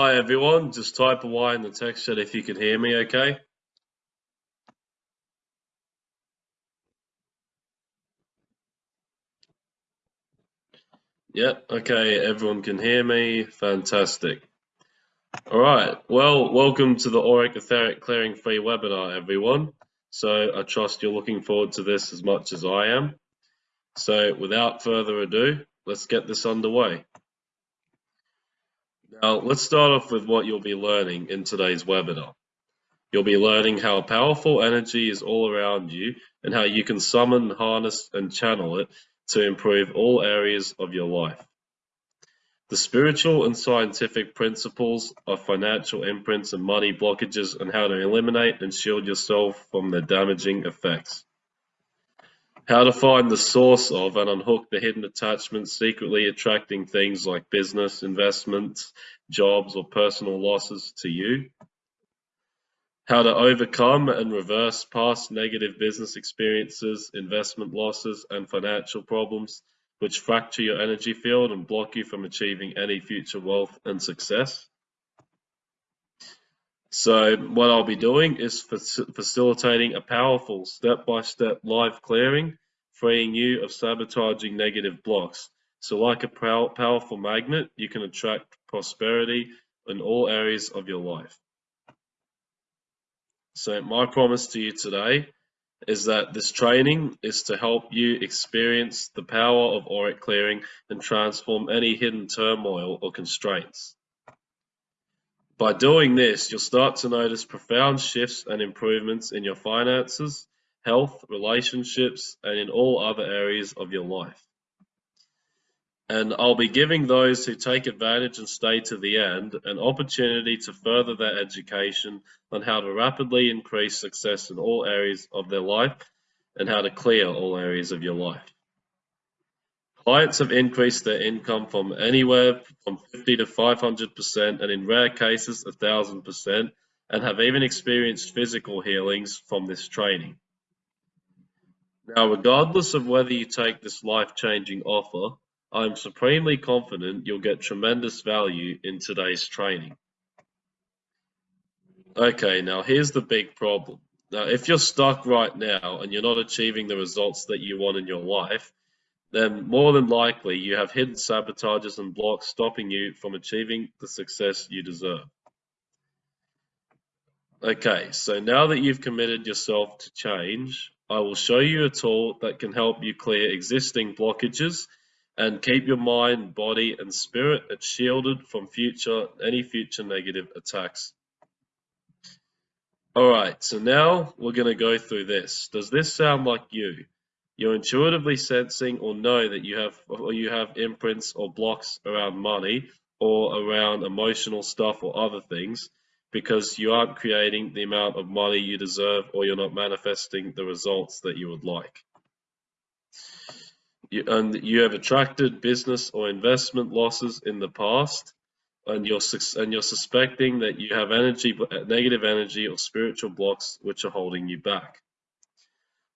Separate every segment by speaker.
Speaker 1: Hi everyone, just type a Y in the text chat if you can hear me okay. Yep, okay, everyone can hear me. Fantastic. All right, well, welcome to the Auric Etheric Clearing Free webinar, everyone. So I trust you're looking forward to this as much as I am. So without further ado, let's get this underway. Now, let's start off with what you'll be learning in today's webinar. You'll be learning how powerful energy is all around you and how you can summon, harness, and channel it to improve all areas of your life. The spiritual and scientific principles of financial imprints and money blockages and how to eliminate and shield yourself from their damaging effects. How to find the source of and unhook the hidden attachments secretly attracting things like business, investments, jobs, or personal losses to you. How to overcome and reverse past negative business experiences, investment losses, and financial problems which fracture your energy field and block you from achieving any future wealth and success. So what I'll be doing is facilitating a powerful step-by-step -step live clearing, freeing you of sabotaging negative blocks. So like a powerful magnet, you can attract prosperity in all areas of your life. So my promise to you today is that this training is to help you experience the power of auric clearing and transform any hidden turmoil or constraints. By doing this, you'll start to notice profound shifts and improvements in your finances, health, relationships, and in all other areas of your life. And I'll be giving those who take advantage and stay to the end an opportunity to further their education on how to rapidly increase success in all areas of their life and how to clear all areas of your life. Clients have increased their income from anywhere from 50 to 500% and in rare cases 1000% and have even experienced physical healings from this training. Now, regardless of whether you take this life-changing offer, I'm supremely confident you'll get tremendous value in today's training. Okay, now here's the big problem. Now, if you're stuck right now and you're not achieving the results that you want in your life, then more than likely you have hidden sabotages and blocks stopping you from achieving the success you deserve. Okay, so now that you've committed yourself to change, I will show you a tool that can help you clear existing blockages and keep your mind, body, and spirit shielded from future any future negative attacks. Alright, so now we're going to go through this. Does this sound like you? You're intuitively sensing or know that you have or you have imprints or blocks around money or around emotional stuff or other things because you aren't creating the amount of money you deserve or you're not manifesting the results that you would like. You, and you have attracted business or investment losses in the past and you're and you're suspecting that you have energy negative energy or spiritual blocks which are holding you back.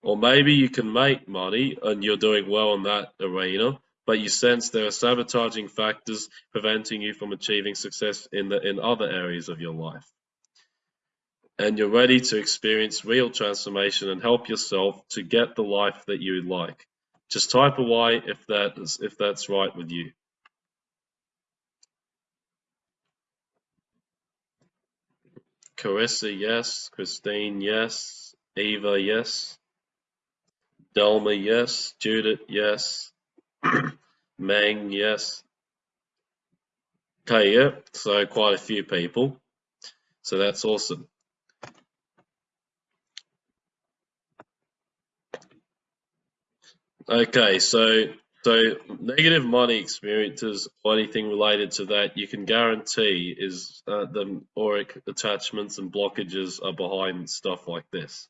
Speaker 1: Or maybe you can make money and you're doing well in that arena, but you sense there are sabotaging factors preventing you from achieving success in the in other areas of your life. And you're ready to experience real transformation and help yourself to get the life that you like. Just type a Y if that is if that's right with you. Carissa, yes. Christine, yes. Eva, yes. Delma, yes. Judith, yes. Meng, yes. Okay, yeah, so quite a few people. So that's awesome. Okay, so so negative money experiences or anything related to that, you can guarantee is uh, the auric attachments and blockages are behind stuff like this.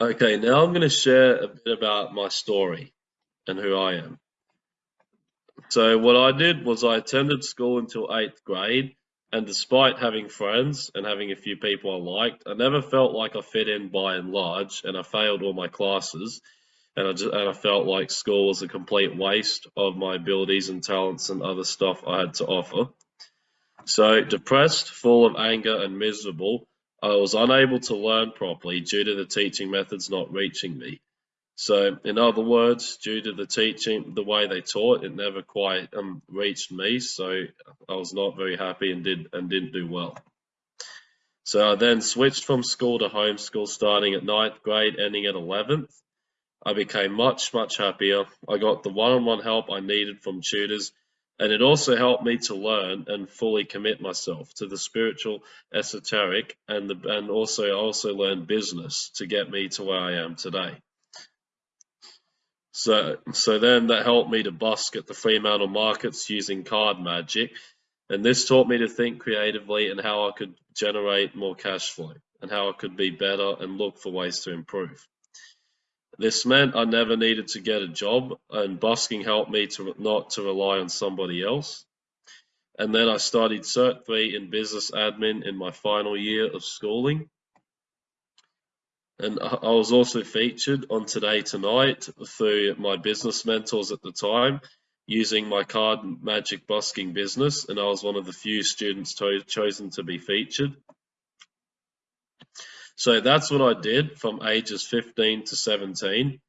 Speaker 1: Okay, now I'm going to share a bit about my story and who I am. So what I did was I attended school until eighth grade, and despite having friends and having a few people I liked, I never felt like I fit in by and large, and I failed all my classes and I, just, and I felt like school was a complete waste of my abilities and talents and other stuff I had to offer. So, depressed, full of anger, and miserable, I was unable to learn properly due to the teaching methods not reaching me. So, in other words, due to the teaching, the way they taught, it never quite um, reached me. So, I was not very happy and did and didn't do well. So, I then switched from school to homeschool, starting at ninth grade, ending at 11th. I became much, much happier. I got the one-on-one help I needed from tutors, and it also helped me to learn and fully commit myself to the spiritual, esoteric, and the, and also also learned business to get me to where I am today. So, so then that helped me to busk at the Fremantle markets using card magic, and this taught me to think creatively and how I could generate more cash flow and how I could be better and look for ways to improve. This meant I never needed to get a job, and busking helped me to not to rely on somebody else. And then I studied Cert 3 in business admin in my final year of schooling. And I was also featured on Today Tonight through my business mentors at the time using my card magic busking business, and I was one of the few students chosen to be featured. So that's what I did from ages 15 to 17.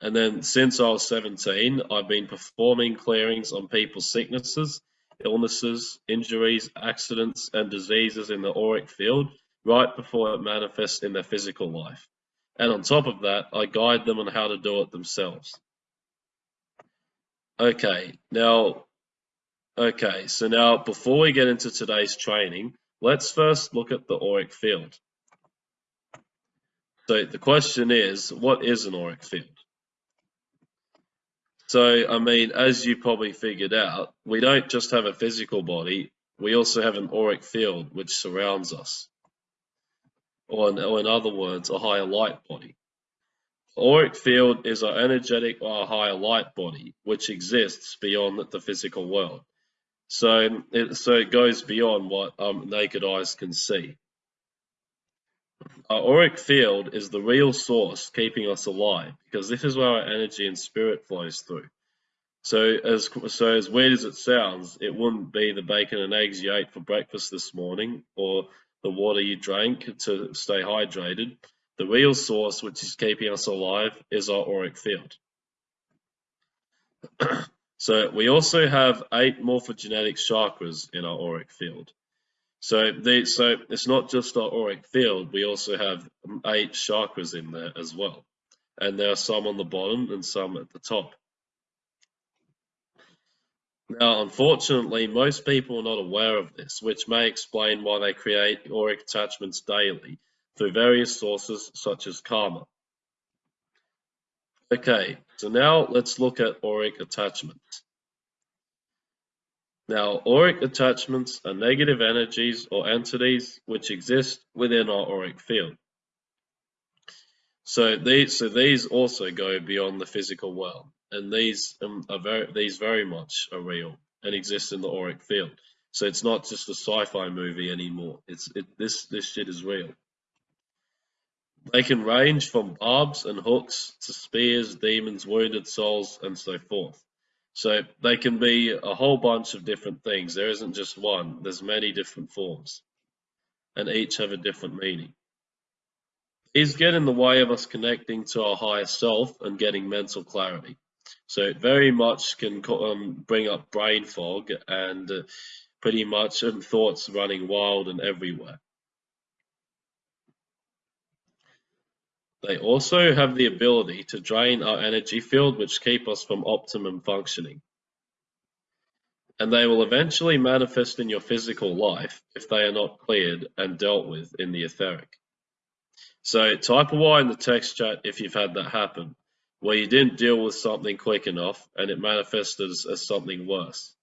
Speaker 1: And then since I was 17, I've been performing clearings on people's sicknesses, illnesses, injuries, accidents, and diseases in the auric field right before it manifests in their physical life. And on top of that, I guide them on how to do it themselves. Okay, now, okay, so now before we get into today's training, let's first look at the auric field. So the question is, what is an auric field? So, I mean, as you probably figured out, we don't just have a physical body, we also have an auric field which surrounds us. Or in, or in other words, a higher light body. Auric field is our energetic or higher light body, which exists beyond the physical world. So it, so it goes beyond what um, naked eyes can see. Our auric field is the real source keeping us alive because this is where our energy and spirit flows through. So as so as weird as it sounds, it wouldn't be the bacon and eggs you ate for breakfast this morning or the water you drank to stay hydrated. The real source which is keeping us alive is our auric field. so we also have eight morphogenetic chakras in our auric field. So they, so it's not just our auric field, we also have eight chakras in there as well. And there are some on the bottom and some at the top. Now, unfortunately, most people are not aware of this, which may explain why they create auric attachments daily through various sources such as karma. Okay, so now let's look at auric attachments. Now, auric attachments are negative energies or entities which exist within our auric field. So these, so these also go beyond the physical world, and these um, are very, these very much are real and exist in the auric field. So it's not just a sci-fi movie anymore. It's it, this this shit is real. They can range from barbs and hooks to spears, demons, wounded souls, and so forth. So they can be a whole bunch of different things. There isn't just one. There's many different forms, and each have a different meaning. These get in the way of us connecting to our higher self and getting mental clarity. So it very much can um, bring up brain fog and uh, pretty much um, thoughts running wild and everywhere. They also have the ability to drain our energy field which keep us from optimum functioning. And they will eventually manifest in your physical life if they are not cleared and dealt with in the etheric. So type a Y in the text chat if you've had that happen, where you didn't deal with something quick enough and it manifested as, as something worse.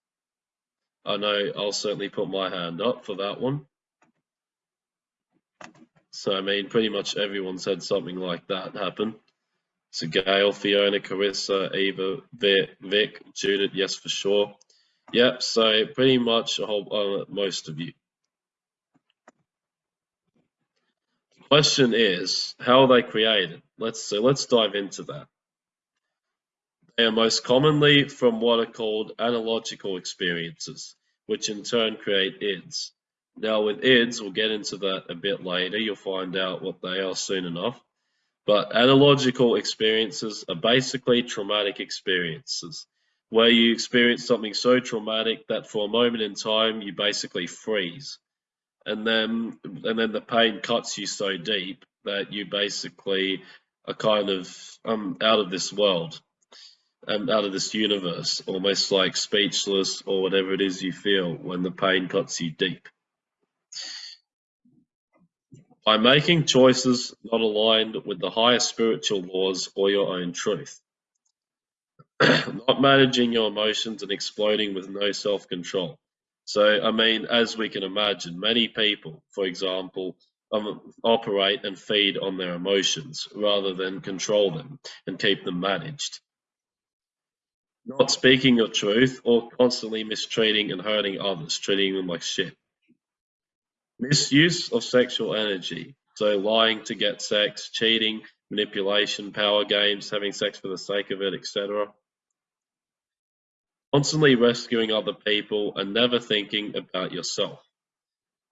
Speaker 1: I know I'll certainly put my hand up for that one. So, I mean, pretty much everyone's had something like that happen. So, Gail, Fiona, Carissa, Eva, Vic, Judith, yes, for sure. Yep, so pretty much a whole, uh, most of you. The question is, how are they created? Let's so let's dive into that. They are most commonly from what are called analogical experiences, which in turn create ids. Now with ids, we'll get into that a bit later, you'll find out what they are soon enough. But analogical experiences are basically traumatic experiences where you experience something so traumatic that for a moment in time you basically freeze. And then and then the pain cuts you so deep that you basically are kind of um, out of this world and out of this universe almost like speechless or whatever it is you feel when the pain cuts you deep by making choices not aligned with the higher spiritual laws or your own truth. not managing your emotions and exploding with no self control. So, I mean, as we can imagine, many people, for example, um, operate and feed on their emotions rather than control them and keep them managed. Not speaking your truth or constantly mistreating and hurting others, treating them like shit. Misuse of sexual energy. So lying to get sex, cheating, manipulation, power games, having sex for the sake of it, etc. Constantly rescuing other people and never thinking about yourself.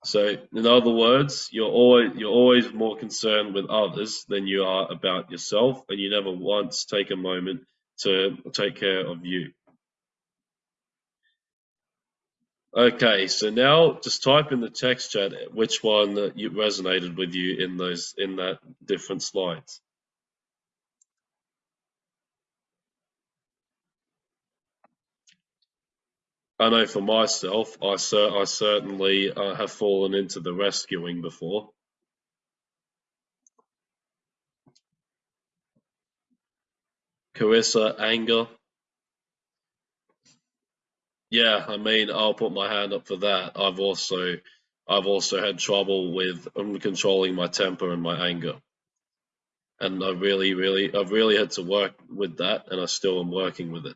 Speaker 1: So, in other words, you're always you're always more concerned with others than you are about yourself, and you never once take a moment to take care of you. Okay, so now just type in the text chat which one you resonated with you in those in that different slides. I know for myself, I, cer I certainly uh, have fallen into the rescuing before. Carissa, anger. Yeah, I mean, I'll put my hand up for that. I've also, I've also had trouble with controlling my temper and my anger, and I really, really, I've really had to work with that, and I still am working with it.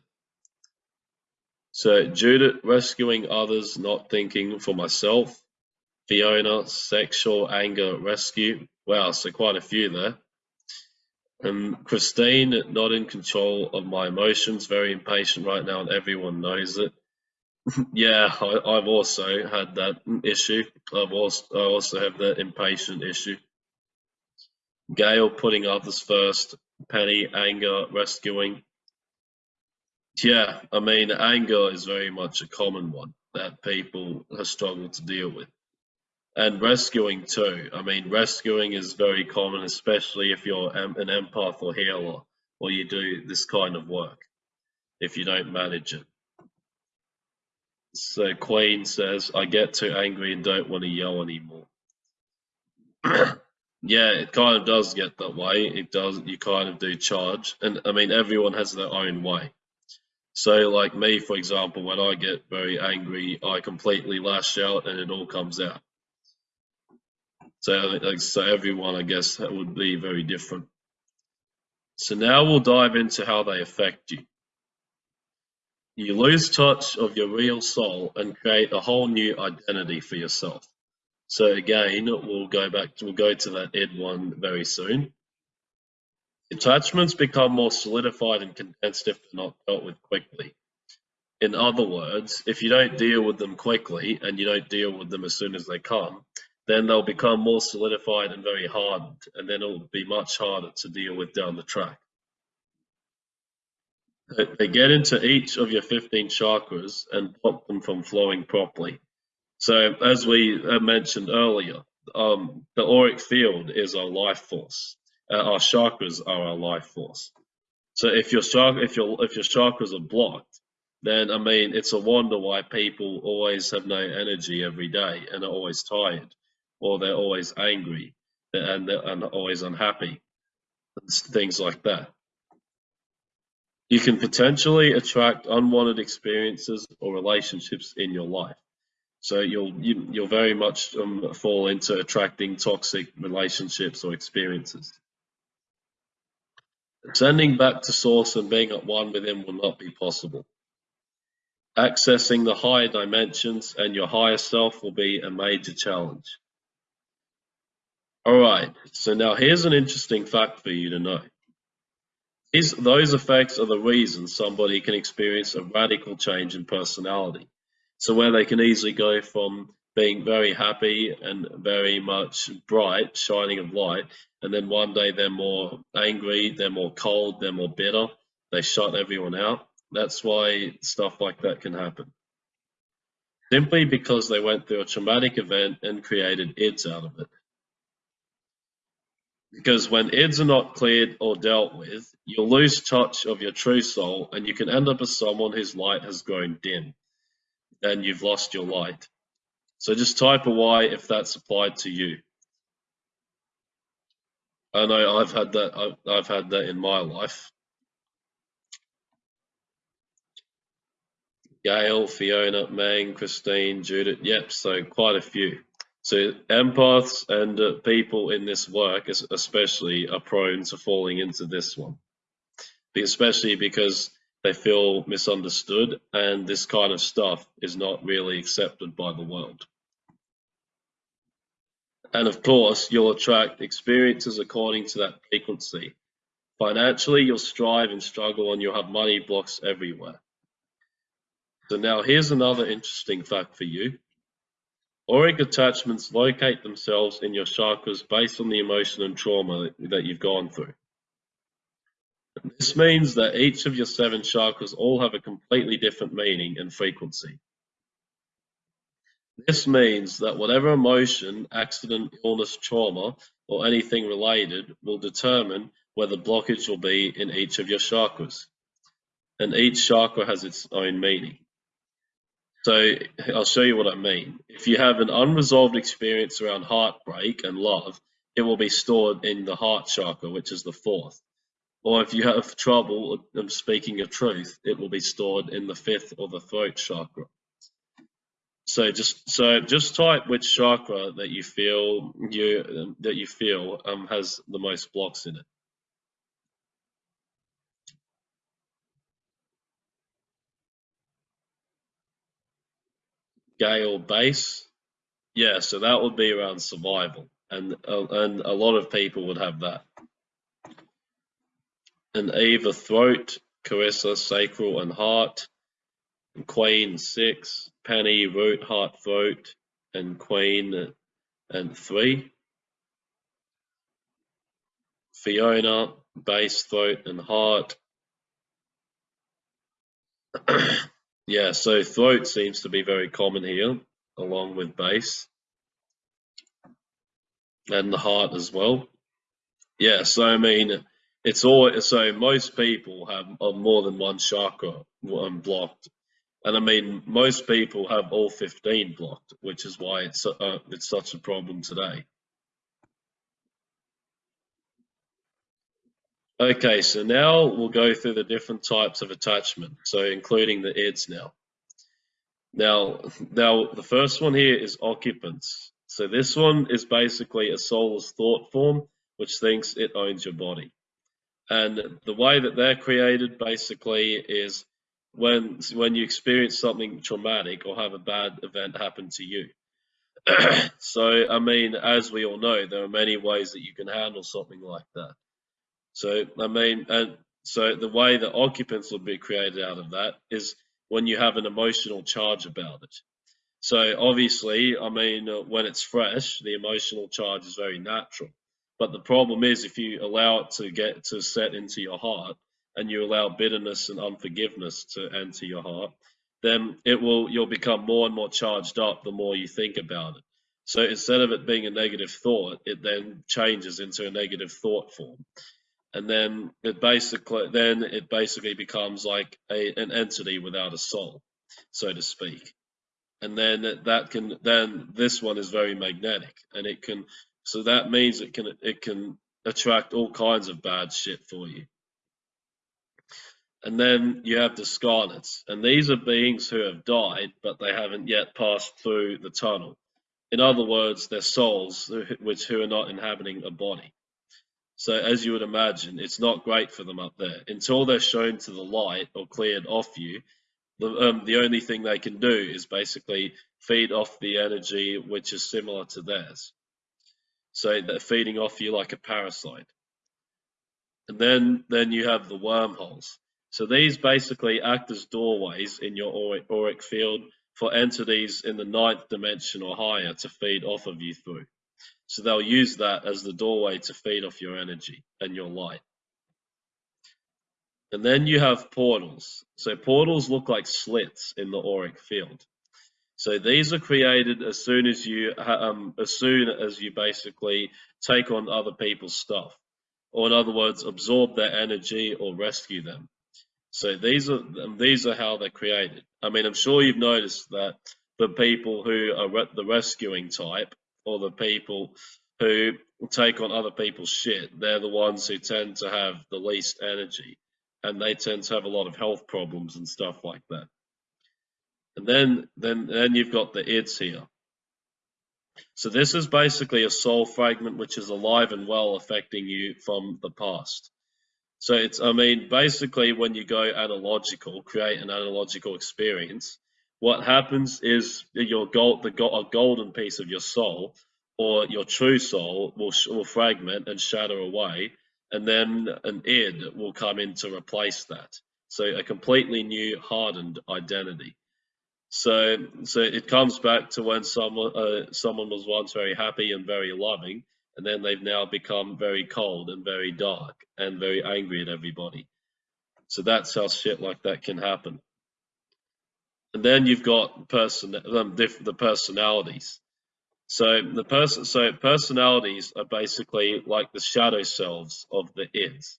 Speaker 1: So Judith, rescuing others, not thinking for myself. Fiona, sexual anger rescue. Wow, so quite a few there. And Christine, not in control of my emotions, very impatient right now, and everyone knows it. Yeah, I, have also had that issue. I've also I also have that impatient issue. Gail putting others first. Penny anger rescuing. Yeah, I mean anger is very much a common one that people have struggled to deal with. And rescuing too. I mean rescuing is very common, especially if you're an empath or healer or you do this kind of work. If you don't manage it. So Queen says, I get too angry and don't want to yell anymore. yeah, it kind of does get that way. It does, you kind of do charge. And I mean, everyone has their own way. So, like me, for example, when I get very angry, I completely lash out and it all comes out. So, so everyone, I guess, would be very different. So now we'll dive into how they affect you. You lose touch of your real soul and create a whole new identity for yourself. So again, we'll go back, to, we'll go to that Ed one very soon. Attachments become more solidified and condensed if they're not dealt with quickly. In other words, if you don't deal with them quickly and you don't deal with them as soon as they come, then they'll become more solidified and very hardened, and then it'll be much harder to deal with down the track. They get into each of your 15 chakras and block them from flowing properly. So, as we mentioned earlier, um, the auric field is our life force. Uh, our chakras are our life force. So, if your chakra, if your if your chakras are blocked, then I mean, it's a wonder why people always have no energy every day and are always tired, or they're always angry and and always unhappy, things like that. You can potentially attract unwanted experiences or relationships in your life. So you'll you, will you will very much um, fall into attracting toxic relationships or experiences. Sending back to source and being at one with him will not be possible. Accessing the higher dimensions and your higher self will be a major challenge. All right, so now here's an interesting fact for you to know. These, those effects are the reason somebody can experience a radical change in personality. So where they can easily go from being very happy and very much bright, shining of light, and then one day they're more angry, they're more cold, they're more bitter, they shut everyone out. That's why stuff like that can happen. Simply because they went through a traumatic event and created ids out of it. Because when ids are not cleared or dealt with, you'll lose touch of your true soul and you can end up as someone whose light has grown dim and you've lost your light. So just type a Y if that's applied to you. I know I've had that. I've, I've had that in my life. Gail, Fiona, Mang, Christine, Judith. Yep, so quite a few. So empaths and uh, people in this work, especially, are prone to falling into this one, especially because they feel misunderstood, and this kind of stuff is not really accepted by the world. And of course, you'll attract experiences according to that frequency. Financially, you'll strive and struggle and you'll have money blocks everywhere. So now here's another interesting fact for you. Auric attachments locate themselves in your chakras based on the emotion and trauma that you've gone through. This means that each of your seven chakras all have a completely different meaning and frequency. This means that whatever emotion, accident, illness, trauma, or anything related will determine where the blockage will be in each of your chakras. And each chakra has its own meaning. So I'll show you what I mean. If you have an unresolved experience around heartbreak and love, it will be stored in the heart chakra, which is the fourth. Or if you have trouble of speaking your truth, it will be stored in the fifth or the throat chakra. So just so just type which chakra that you feel you that you feel um, has the most blocks in it. Gale base, yeah. So that would be around survival, and uh, and a lot of people would have that. And Eva throat, Carissa sacral and heart, and Queen six, Penny root, heart, throat, and Queen and three. Fiona base, throat, and heart. yeah, so throat seems to be very common here, along with base. And the heart as well. Yeah, so I mean, it's all so most people have more than one chakra um, blocked and I mean, most people have all 15 blocked, which is why it's uh, it's such a problem today. Okay, so now we'll go through the different types of attachment, so including the EDS now. Now, now the first one here is occupants. So this one is basically a soulless thought form which thinks it owns your body. And the way that they're created basically is when when you experience something traumatic or have a bad event happen to you. so I mean, as we all know, there are many ways that you can handle something like that. So I mean, and so the way that occupants will be created out of that is when you have an emotional charge about it. So obviously, I mean, uh, when it's fresh, the emotional charge is very natural. But the problem is if you allow it to get to set into your heart, and you allow bitterness and unforgiveness to enter your heart, then it will you'll become more and more charged up the more you think about it. So instead of it being a negative thought, it then changes into a negative thought form. And then it basically then it basically becomes like a, an entity without a soul, so to speak. And then that can then this one is very magnetic and it can so that means it can it can attract all kinds of bad shit for you. And then you have the Scarlets, and these are beings who have died, but they haven't yet passed through the tunnel. In other words, they're souls which who are not inhabiting a body. So as you would imagine, it's not great for them up there. Until they're shown to the light or cleared off you, the, um, the only thing they can do is basically feed off the energy which is similar to theirs. So they're feeding off you like a parasite. And then, then you have the wormholes. So these basically act as doorways in your auric, auric field for entities in the ninth dimension or higher to feed off of you through. So they'll use that as the doorway to feed off your energy and your light. And then you have portals. So portals look like slits in the auric field. So these are created as soon as you um, as soon as you basically take on other people's stuff, or in other words, absorb their energy or rescue them. So these are these are how they're created. I mean, I'm sure you've noticed that the people who are re the rescuing type, or the people who take on other people's shit, they're the ones who tend to have the least energy, and they tend to have a lot of health problems and stuff like that. And then then then you've got the ids here. So this is basically a soul fragment which is alive and well affecting you from the past. So it's, I mean, basically when you go analogical, create an analogical experience, what happens is your gold, the gold, a golden piece of your soul or your true soul will, will fragment and shatter away, and then an id will come in to replace that. So a completely new hardened identity. So, so it comes back to when someone uh, someone was once very happy and very loving, and then they've now become very cold and very dark and very angry at everybody. So that's how shit like that can happen. And then you've got person the personalities. So the person so personalities are basically like the shadow selves of the ids.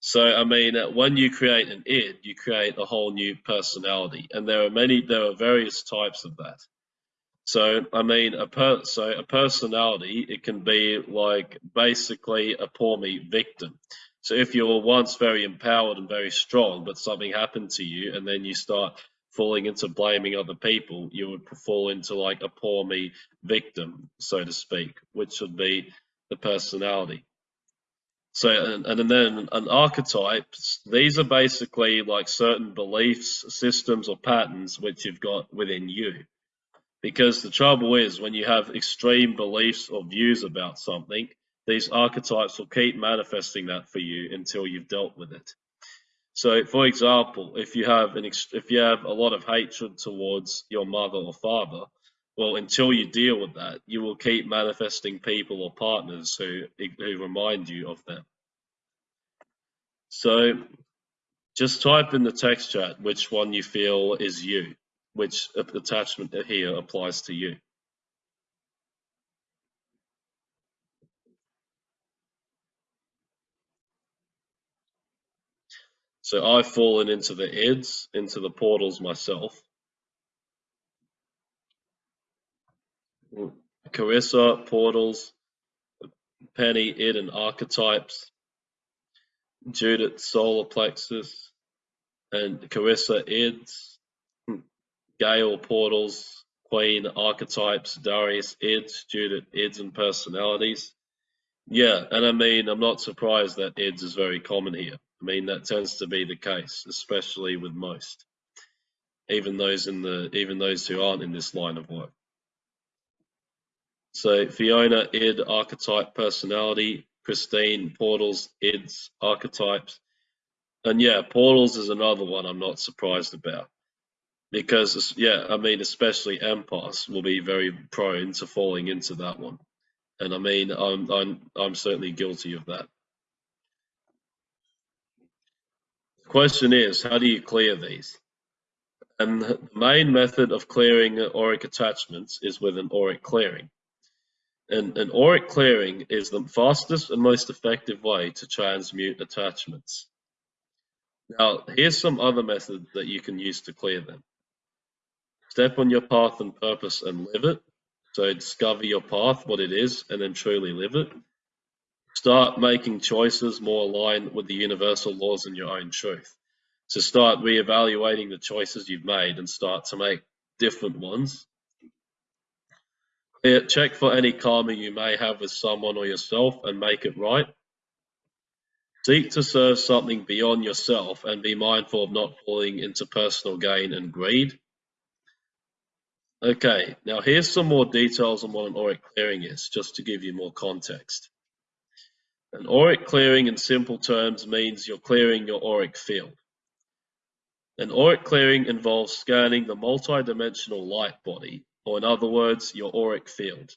Speaker 1: So I mean, when you create an id, you create a whole new personality, and there are many, there are various types of that. So I mean, a per so a personality it can be like basically a poor me victim. So if you were once very empowered and very strong, but something happened to you, and then you start falling into blaming other people, you would fall into like a poor me victim, so to speak, which would be the personality. So and, and then an archetype, these are basically like certain beliefs, systems, or patterns which you've got within you. Because the trouble is, when you have extreme beliefs or views about something, these archetypes will keep manifesting that for you until you've dealt with it. So, for example, if you have an if you have a lot of hatred towards your mother or father, well, until you deal with that, you will keep manifesting people or partners who who remind you of them. So, just type in the text chat which one you feel is you which attachment here applies to you. So I've fallen into the ids, into the portals myself. Carissa, portals, Penny, id and archetypes, Judith, solar plexus, and Carissa, Eds. Gale portals, Queen archetypes, Darius Eds, Judith Eds, and personalities. Yeah, and I mean, I'm not surprised that Eds is very common here. I mean, that tends to be the case, especially with most, even those in the even those who aren't in this line of work. So Fiona, id, archetype, personality, Christine, portals, ids, archetypes. And yeah, portals is another one I'm not surprised about because yeah, I mean, especially empaths will be very prone to falling into that one, and I mean, I'm I'm I'm certainly guilty of that. The question is, how do you clear these? And the main method of clearing auric attachments is with an auric clearing. And an auric clearing is the fastest and most effective way to transmute attachments. Now, here's some other methods that you can use to clear them. Step on your path and purpose and live it. So discover your path, what it is, and then truly live it. Start making choices more aligned with the universal laws and your own truth. So start reevaluating the choices you've made and start to make different ones. Check for any karma you may have with someone or yourself and make it right. Seek to serve something beyond yourself and be mindful of not falling into personal gain and greed. Okay, now here's some more details on what an auric clearing is, just to give you more context. An auric clearing in simple terms means you're clearing your auric field. An auric clearing involves scanning the multidimensional light body, or in other words, your auric field.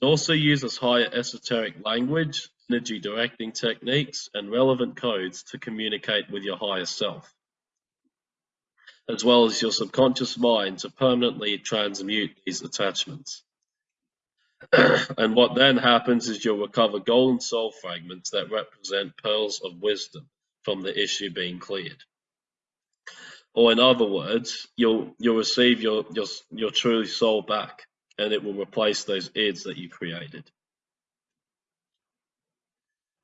Speaker 1: It also uses higher esoteric language, energy directing techniques, and relevant codes to communicate with your higher self, as well as your subconscious mind to permanently transmute these attachments. and what then happens is you'll recover golden soul fragments that represent pearls of wisdom from the issue being cleared. Or in other words, you'll you'll receive your your your true soul back, and it will replace those ids that you created.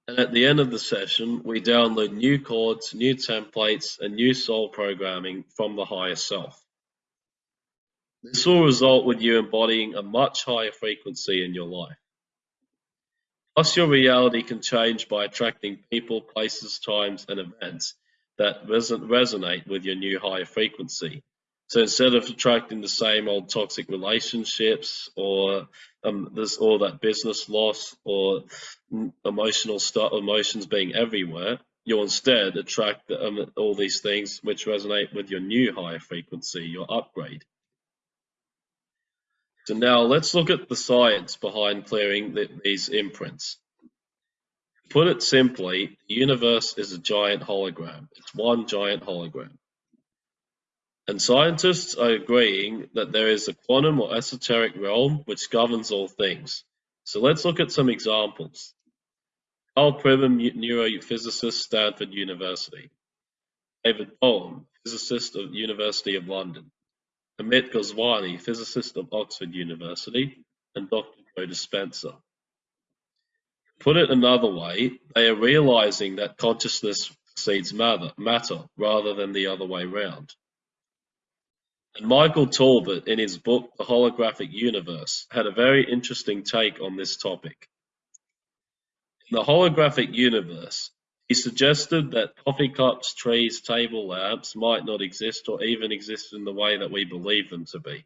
Speaker 1: And at the end of the session, we download new chords, new templates, and new soul programming from the higher self. This will result with you embodying a much higher frequency in your life. Plus, your reality can change by attracting people, places, times, and events that resonate with your new higher frequency. So instead of attracting the same old toxic relationships or um, this or that business loss or emotional stuff, emotions being everywhere, you'll instead attract um, all these things which resonate with your new higher frequency, your upgrade. So now let's look at the science behind clearing the, these imprints. Put it simply, the universe is a giant hologram. It's one giant hologram. And scientists are agreeing that there is a quantum or esoteric realm which governs all things. So let's look at some examples. Karl Pribram, neurophysicist, Stanford University. David Bohm, physicist of University of London. Amit Goswami, physicist of Oxford University, and Dr. Joe Dispenza. Put it another way, they are realizing that consciousness precedes matter, matter rather than the other way round. And Michael Talbot, in his book The Holographic Universe, had a very interesting take on this topic. In the holographic universe, he suggested that coffee cups, trees, table lamps might not exist or even exist in the way that we believe them to be.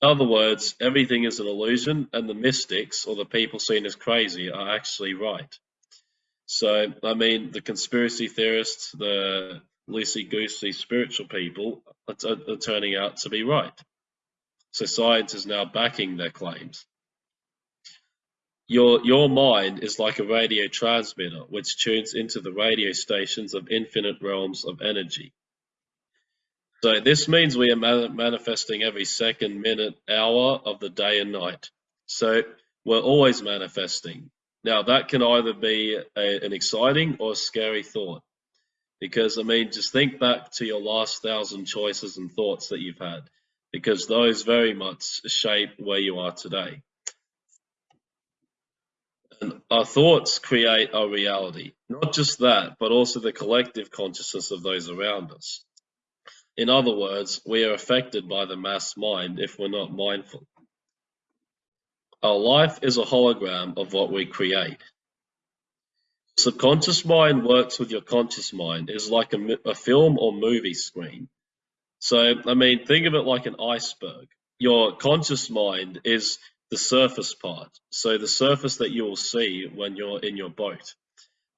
Speaker 1: In other words, everything is an illusion and the mystics, or the people seen as crazy, are actually right. So, I mean, the conspiracy theorists, the loosey-goosey spiritual people are, are turning out to be right. So science is now backing their claims. Your, your mind is like a radio transmitter which tunes into the radio stations of infinite realms of energy. So this means we are manifesting every second, minute, hour of the day and night. So we're always manifesting. Now that can either be a, an exciting or scary thought. Because I mean, just think back to your last thousand choices and thoughts that you've had, because those very much shape where you are today. And our thoughts create our reality. Not just that, but also the collective consciousness of those around us. In other words, we are affected by the mass mind if we're not mindful. Our life is a hologram of what we create. Subconscious mind works with your conscious mind. It's like a, a film or movie screen. So, I mean, think of it like an iceberg. Your conscious mind is the surface part. So the surface that you will see when you're in your boat.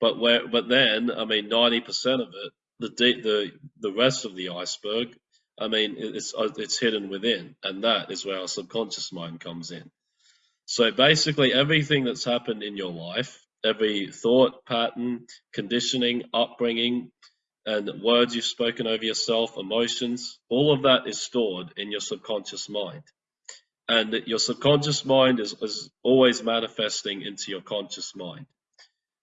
Speaker 1: But where, but then, I mean, 90% of it, the deep, the the rest of the iceberg, I mean, it's uh, it's hidden within, and that is where our subconscious mind comes in. So basically, everything that's happened in your life, every thought pattern, conditioning, upbringing, and words you've spoken over yourself, emotions, all of that is stored in your subconscious mind and your subconscious mind is, is always manifesting into your conscious mind.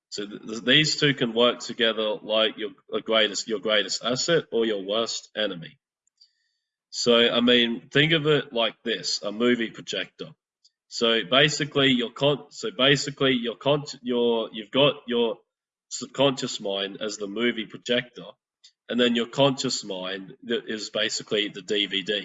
Speaker 1: So th these two can work together like your greatest your greatest asset or your worst enemy. So I mean, think of it like this: a movie projector. So basically, your con so basically your con your you've got your subconscious mind as the movie projector, and then your conscious mind is basically the DVD.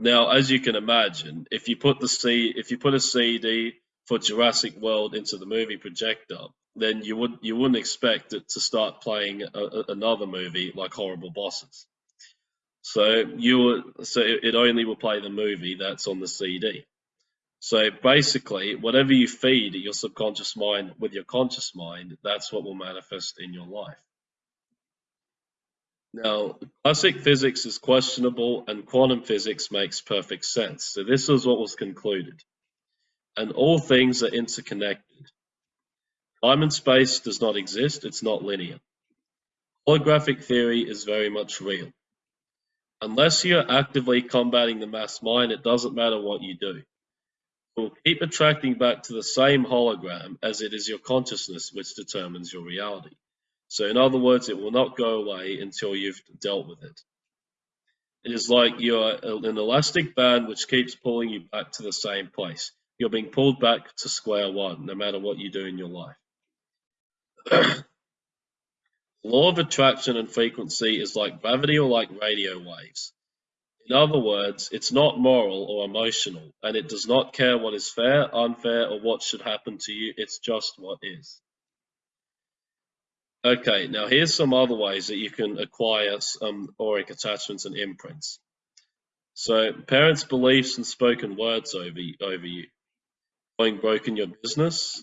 Speaker 1: Now, as you can imagine, if you put the C, if you put a CD for Jurassic World into the movie projector, then you would you wouldn't expect it to start playing a, a, another movie like Horrible Bosses. So you so it only will play the movie that's on the CD. So basically, whatever you feed your subconscious mind with your conscious mind, that's what will manifest in your life. Now, classic physics is questionable and quantum physics makes perfect sense. So this is what was concluded. And all things are interconnected. Time and space does not exist, it's not linear. Holographic theory is very much real. Unless you're actively combating the mass mind, it doesn't matter what you do. It will keep attracting back to the same hologram as it is your consciousness which determines your reality. So in other words, it will not go away until you've dealt with it. It is like you're an elastic band which keeps pulling you back to the same place. You're being pulled back to square one, no matter what you do in your life. Law of attraction and frequency is like gravity or like radio waves. In other words, it's not moral or emotional, and it does not care what is fair, unfair, or what should happen to you. It's just what is. Okay, now here's some other ways that you can acquire some auric attachments and imprints. So parents' beliefs and spoken words over, over you, going broken your business,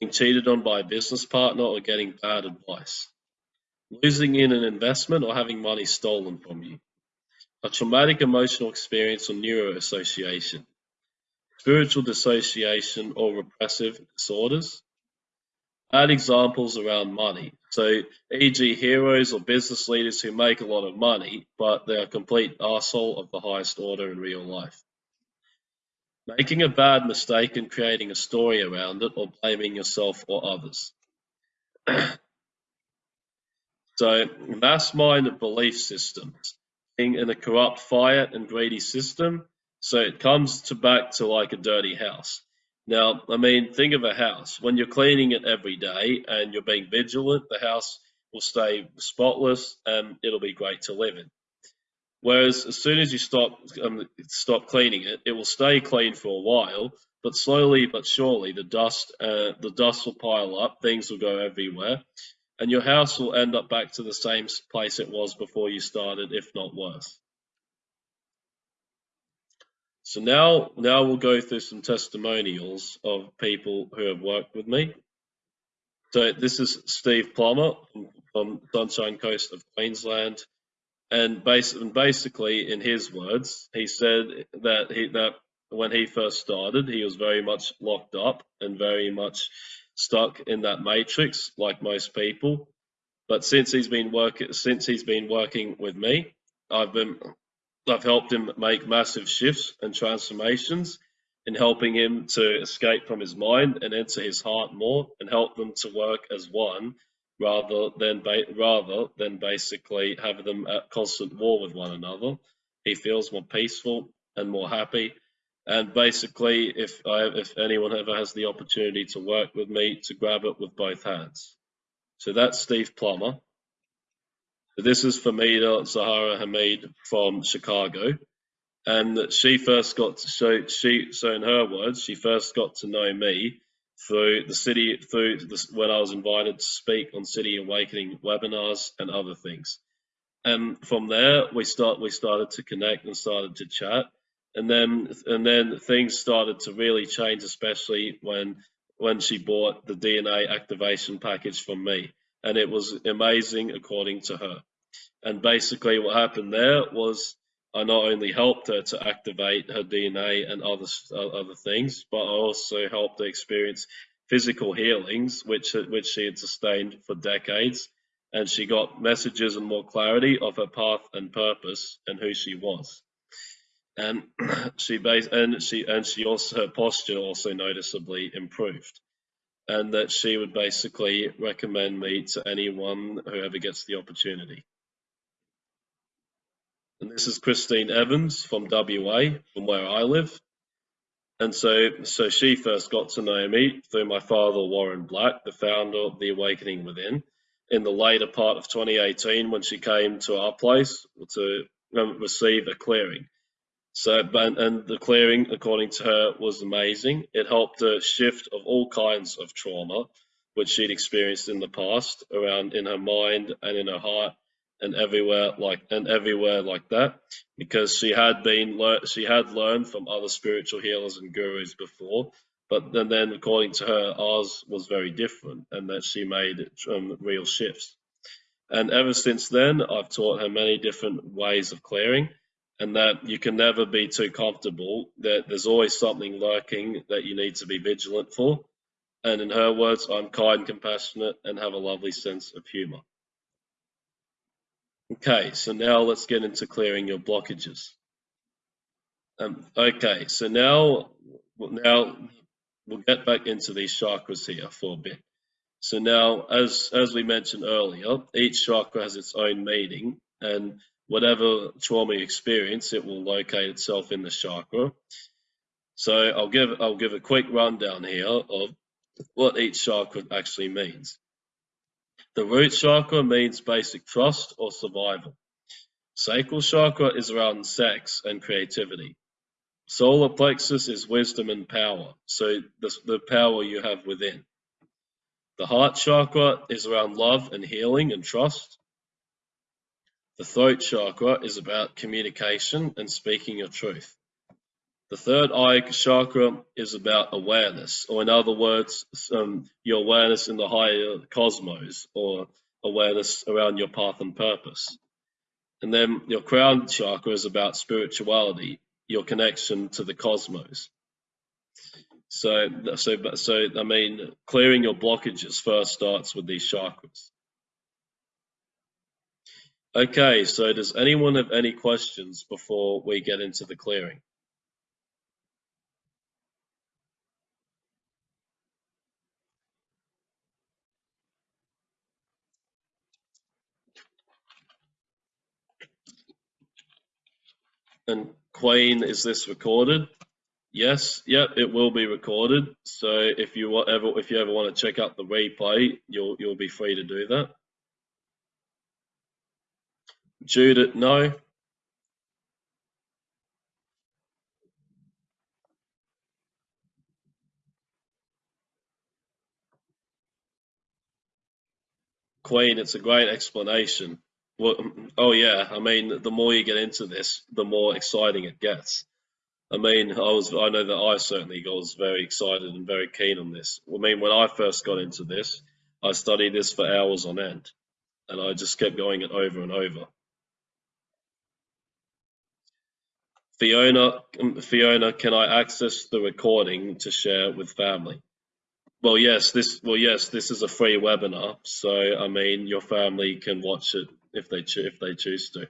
Speaker 1: being cheated on by a business partner or getting bad advice, losing in an investment or having money stolen from you, a traumatic emotional experience or neuroassociation, spiritual dissociation or repressive disorders, Add examples around money. So, e.g., heroes or business leaders who make a lot of money, but they're a complete arsehole of the highest order in real life. Making a bad mistake and creating a story around it, or blaming yourself or others. so, mass mind of belief systems. Being in a corrupt, fire, and greedy system, so it comes to back to like a dirty house. Now, I mean, think of a house. When you're cleaning it every day and you're being vigilant, the house will stay spotless and it'll be great to live in. Whereas as soon as you stop um, stop cleaning it, it will stay clean for a while, but slowly but surely the dust uh, the dust will pile up, things will go everywhere, and your house will end up back to the same place it was before you started, if not worse. So now, now we'll go through some testimonials of people who have worked with me. So this is Steve Plummer from Sunshine Coast of Queensland, and basically, in his words, he said that he that when he first started, he was very much locked up and very much stuck in that matrix, like most people. But since he's been working, since he's been working with me, I've been I've helped him make massive shifts and transformations in helping him to escape from his mind and enter his heart more and help them to work as one rather than rather than basically have them at constant war with one another. He feels more peaceful and more happy. And basically, if I, if anyone ever has the opportunity to work with me, to grab it with both hands. So that's Steve Plummer. This is Famida Zahara Hamid from Chicago. And that she first got to show, she, so in her words, she first got to know me through the city, through the, when I was invited to speak on City Awakening webinars and other things. And from there, we start, we started to connect and started to chat. And then, and then things started to really change, especially when, when she bought the DNA activation package from me. And it was amazing according to her. And basically, what happened there was I not only helped her to activate her DNA and other uh, other things, but I also helped her experience physical healings, which which she had sustained for decades, and she got messages and more clarity of her path and purpose and who she was. And she base and she and she also her posture also noticeably improved, and that she would basically recommend me to anyone who ever gets the opportunity. And this is Christine Evans from WA, from where I live. And so, so she first got to know me through my father, Warren Black, the founder of The Awakening Within, in the later part of 2018 when she came to our place to um, receive a clearing. So, and the clearing, according to her, was amazing. It helped her shift of all kinds of trauma, which she'd experienced in the past, around in her mind and in her heart, and everywhere like and everywhere like that. Because she had been she had learned from other spiritual healers and gurus before but then, then according to her ours was very different and that she made um, real shifts. And ever since then i've taught her many different ways of clearing and that you can never be too comfortable that there's always something lurking that you need to be vigilant for and in her words i'm kind compassionate and have a lovely sense of humor Okay, so now let's get into clearing your blockages. Um, okay, so now, now we'll get back into these chakras here for a bit. So now, as, as we mentioned earlier, each chakra has its own meaning and whatever trauma you experience, it will locate itself in the chakra. So I'll give, I'll give a quick rundown here of what each chakra actually means. The root chakra means basic trust or survival. Sacral chakra is around sex and creativity. Solar plexus is wisdom and power, so the, the power you have within. The heart chakra is around love and healing and trust. The throat chakra is about communication and speaking your truth. The third eye chakra is about awareness, or in other words, um, your awareness in the higher cosmos, or awareness around your path and purpose. And then your crown chakra is about spirituality, your connection to the cosmos. So, so, so I mean, clearing your blockages first starts with these chakras. Okay, so does anyone have any questions before we get into the clearing? And Queen, is this recorded? Yes, yep, it will be recorded. So if you ever if you ever want to check out the replay, you'll you'll be free to do that. Judith, no. Queen, it's a great explanation. Well, oh yeah, I mean, the more you get into this, the more exciting it gets. I mean, I was, I know that I certainly was very excited and very keen on this. I mean, when I first got into this, I studied this for hours on end, and I just kept going it over and over. Fiona, um, Fiona, can I access the recording to share with family? Well, yes, this well, yes, this is a free webinar, so I mean, your family can watch it if they if they choose to.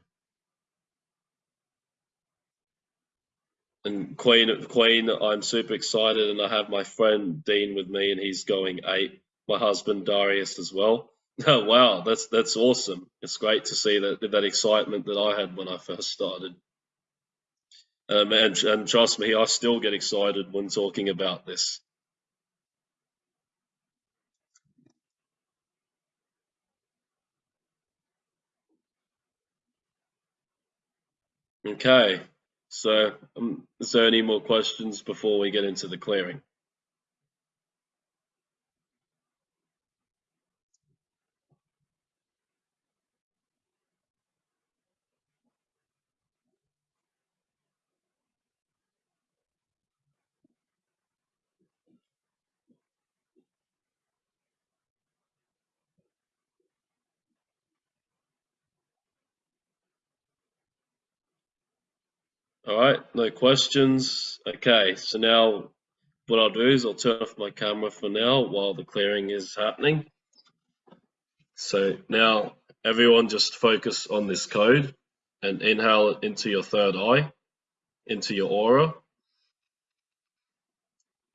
Speaker 1: And Queen, Queen, I'm super excited, and I have my friend Dean with me, and he's going eight. My husband Darius as well. Oh wow, that's that's awesome. It's great to see that that excitement that I had when I first started. Um, and, and trust me, I still get excited when talking about this. Okay, so um, is there any more questions before we get into the clearing? All right, no questions. Okay, so now what I'll do is I'll turn off my camera for now while the clearing is happening. So now everyone just focus on this code and inhale it into your third eye, into your aura.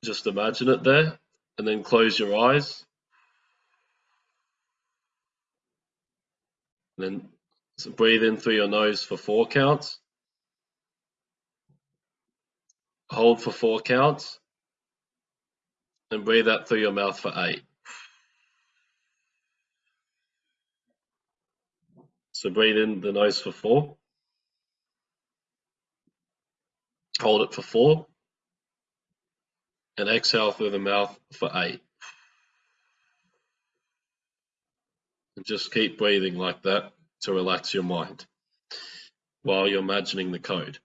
Speaker 1: Just imagine it there and then close your eyes. And then so breathe in through your nose for four counts. Hold for four counts and breathe out through your mouth for eight. So breathe in the nose for four. Hold it for four. And exhale through the mouth for eight. And just keep breathing like that to relax your mind while you're imagining the code.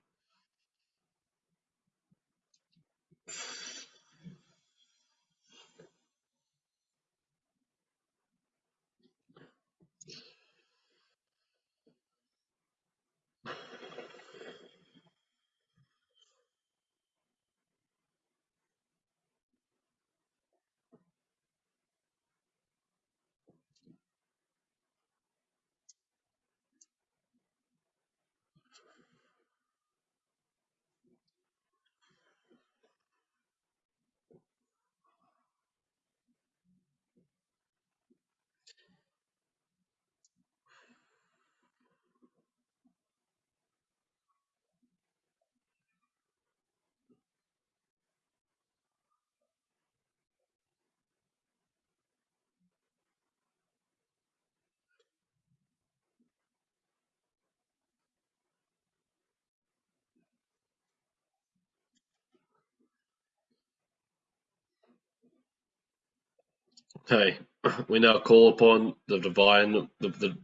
Speaker 1: Okay, we now call upon the divine, the, the,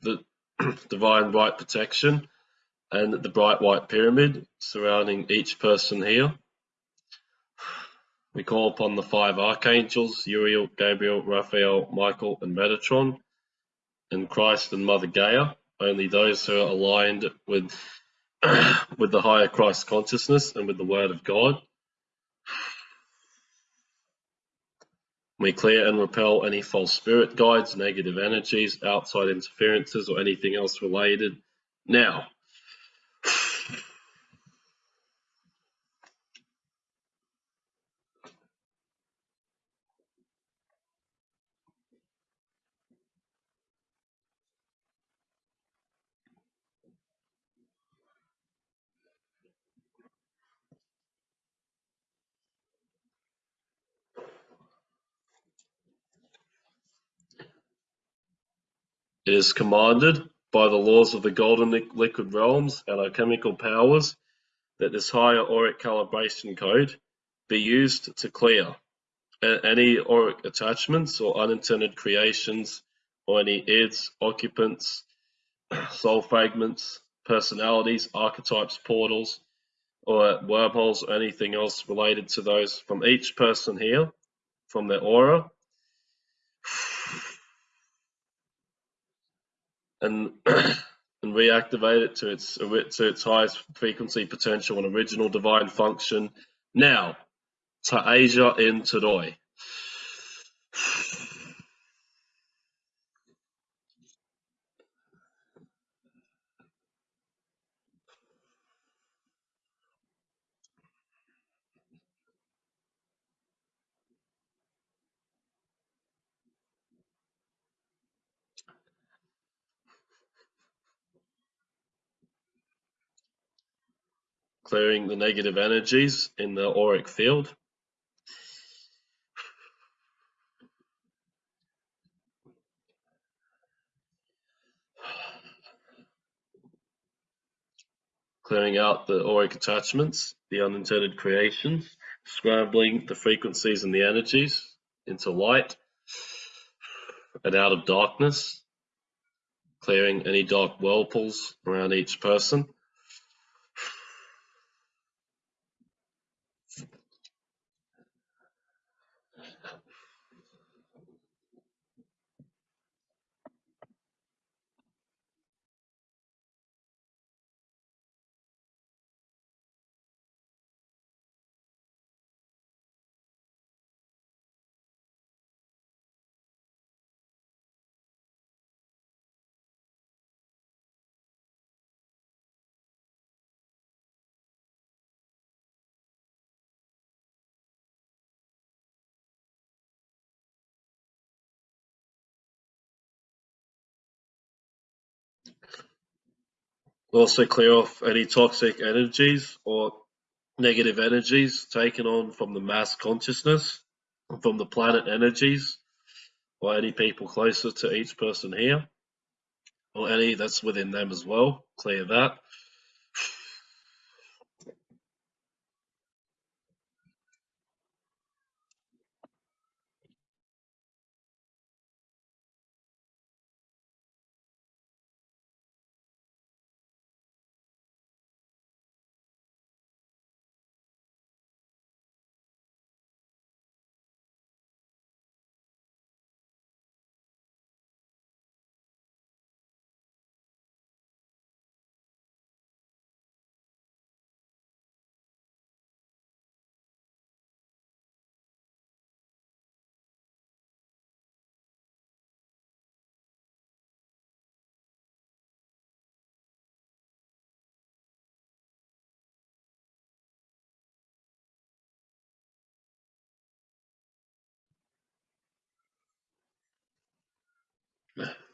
Speaker 1: the divine white protection and the bright white pyramid surrounding each person here. We call upon the five archangels, Uriel, Gabriel, Raphael, Michael, and Metatron, and Christ and Mother Gaia, only those who are aligned with, with the higher Christ consciousness and with the Word of God. We clear and repel any false spirit guides, negative energies, outside interferences, or anything else related. Now, It is commanded by the laws of the golden liquid realms and alchemical powers that this higher auric calibration code be used to clear any auric attachments or unintended creations or any ids, occupants, soul fragments, personalities, archetypes, portals, or wormholes or anything else related to those from each person here, from their aura and and reactivate it to its to its highest frequency potential and original divine function. Now, to Asia in Tadoi. Clearing the negative energies in the auric field. Clearing out the auric attachments, the unintended creations, scrambling the frequencies and the energies into light and out of darkness, clearing any dark whirlpools around each person. Also clear off any toxic energies or negative energies taken on from the mass consciousness, from the planet energies, or any people closer to each person here, or any that's within them as well. Clear that. Yeah.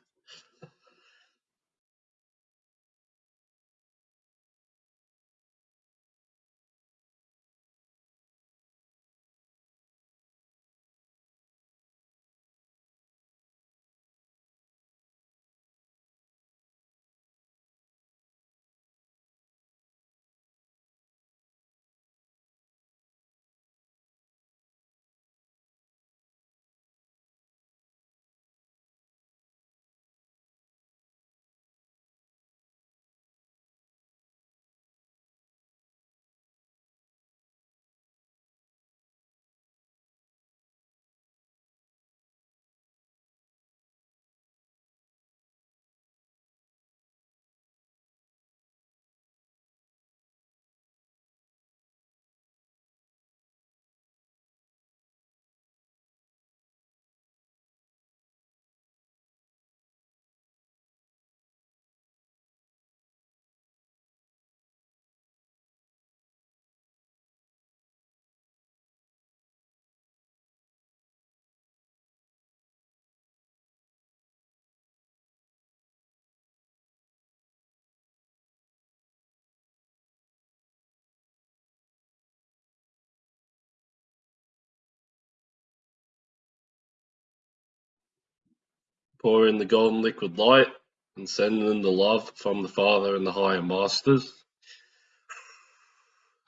Speaker 1: Pour in the golden liquid light and send in the love from the Father and the higher masters.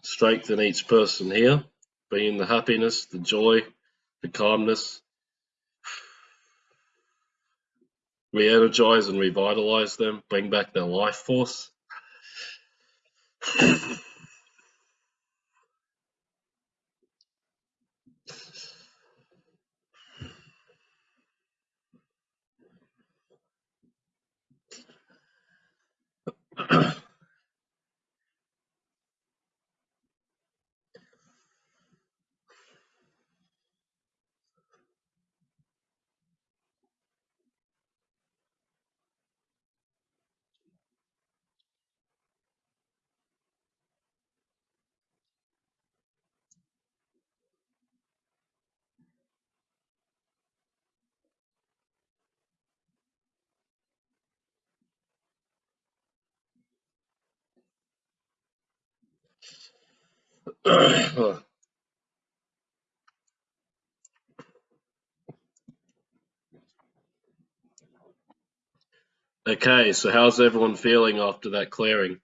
Speaker 1: Strengthen each person here, bring the happiness, the joy, the calmness. Re-energize and revitalize them, bring back their life force. Okay, so how's everyone feeling after that clearing?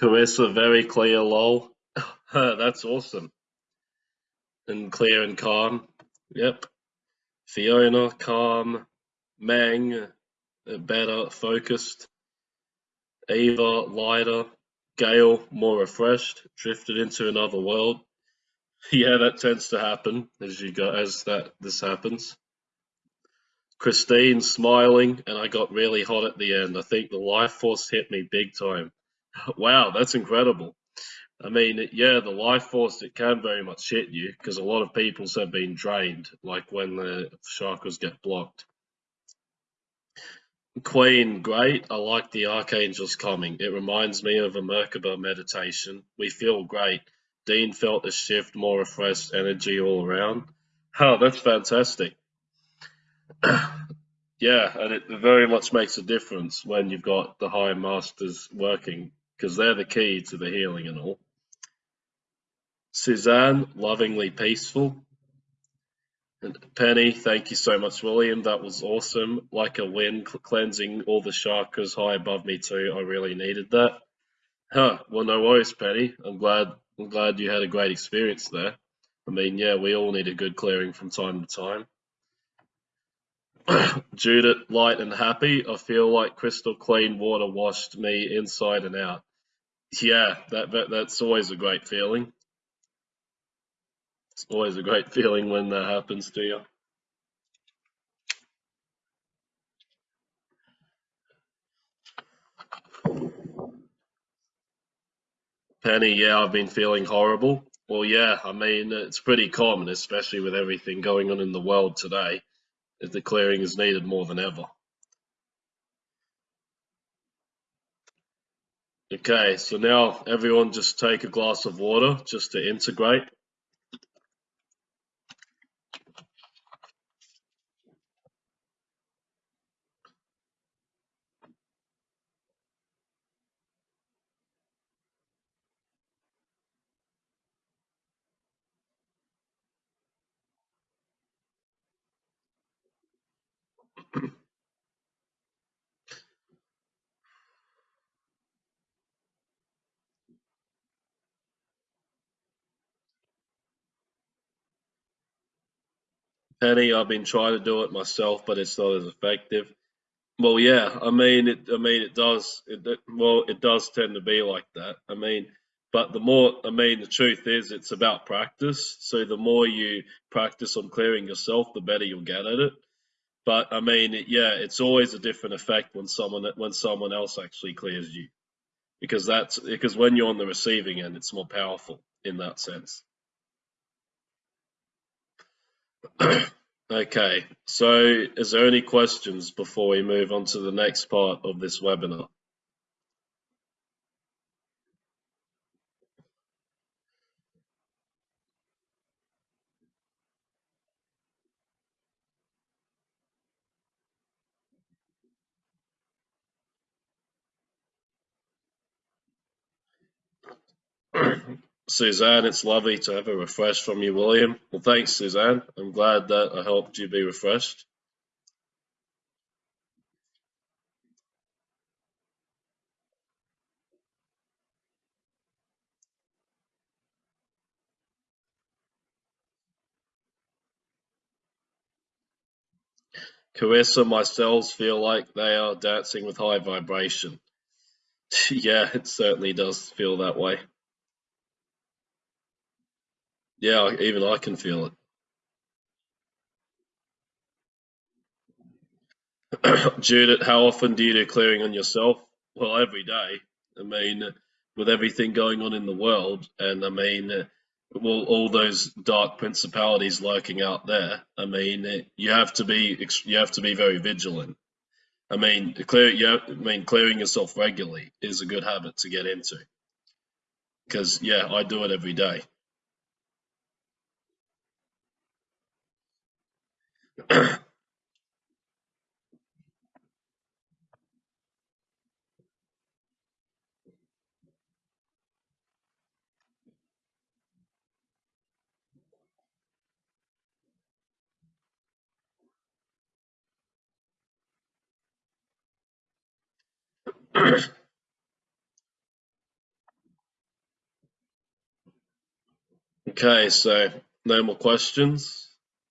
Speaker 1: Carissa, very clear, lol. That's awesome. And clear and calm. Yep. Fiona, calm. Mang, uh, better, focused. Eva, lighter. Gail, more refreshed, drifted into another world. Yeah, that tends to happen as you go as that this happens. Christine smiling, and I got really hot at the end. I think the life force hit me big time. Wow, that's incredible. I mean, yeah, the life force it can very much hit you because a lot of people's have been drained, like when the chakras get blocked. Queen, great. I like the archangels coming. It reminds me of a Merkaba meditation. We feel great. Dean felt a shift, more refreshed energy all around. Oh, that's fantastic. yeah, and it very much makes a difference when you've got the higher masters working because they're the key to the healing and all. Suzanne, lovingly peaceful. And Penny, thank you so much, William. That was awesome. Like a wind, cleansing all the chakras high above me too. I really needed that. Huh. Well, no worries, Penny. I'm glad. I'm glad you had a great experience there. I mean, yeah, we all need a good clearing from time to time. Judith, light and happy. I feel like crystal clean water washed me inside and out. Yeah, that, that that's always a great feeling. It's always a great feeling when that happens to you. Penny, yeah, I've been feeling horrible. Well, yeah, I mean, it's pretty common, especially with everything going on in the world today. the clearing is needed more than ever. Okay, so now everyone just take a glass of water just to integrate. Penny, I've been trying to do it myself, but it's not as effective. Well, yeah, I mean, it, I mean, it does. It, well, it does tend to be like that. I mean, but the more, I mean, the truth is, it's about practice. So the more you practice on clearing yourself, the better you'll get at it. But I mean, it, yeah, it's always a different effect when someone when someone else actually clears you, because that's because when you're on the receiving end, it's more powerful in that sense. Okay, so is there any questions before we move on to the next part of this webinar? Suzanne, it's lovely to have a refresh from you, William. Well, thanks, Suzanne. I'm glad that I helped you be refreshed. Carissa, my cells feel like they are dancing with high vibration. yeah, it certainly does feel that way. Yeah, even I can feel it. Judith, how often do you do clearing on yourself? Well, every day. I mean, with everything going on in the world, and I mean, well, all those dark principalities lurking out there. I mean, you have to be you have to be very vigilant. I mean, clear. I mean, clearing yourself regularly is a good habit to get into. Because yeah, I do it every day. Okay, so no more questions.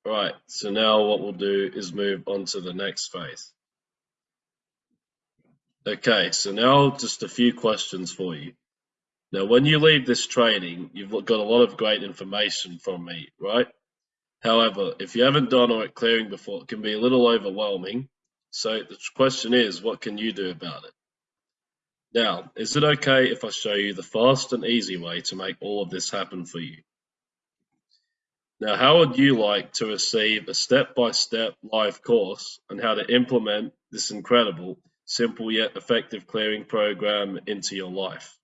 Speaker 1: Right, so now what we'll do is move on to the next phase. Okay, so now just a few questions for you. Now, when you leave this training, you've got a lot of great information from me, right? However, if you haven't done auric clearing before, it can be a little overwhelming. So the question is, what can you do about it? Now, is it okay if I show you the fast and easy way to make all of this happen for you? Now, how would you like to receive a step-by-step live course on how to implement this incredible, simple yet effective clearing program into your life?